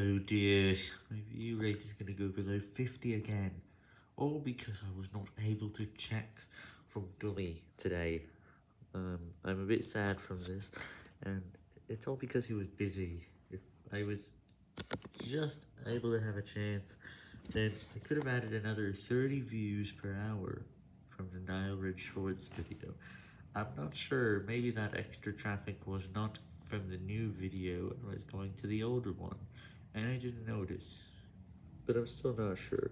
Oh dear, my view rate is gonna go below 50 again. All because I was not able to check from Dummy today. Um, I'm a bit sad from this, and it's all because he was busy. If I was just able to have a chance, then I could have added another 30 views per hour from the Nile Ridge Shorts video. I'm not sure, maybe that extra traffic was not from the new video and was going to the older one, and I didn't notice, but I'm still not sure.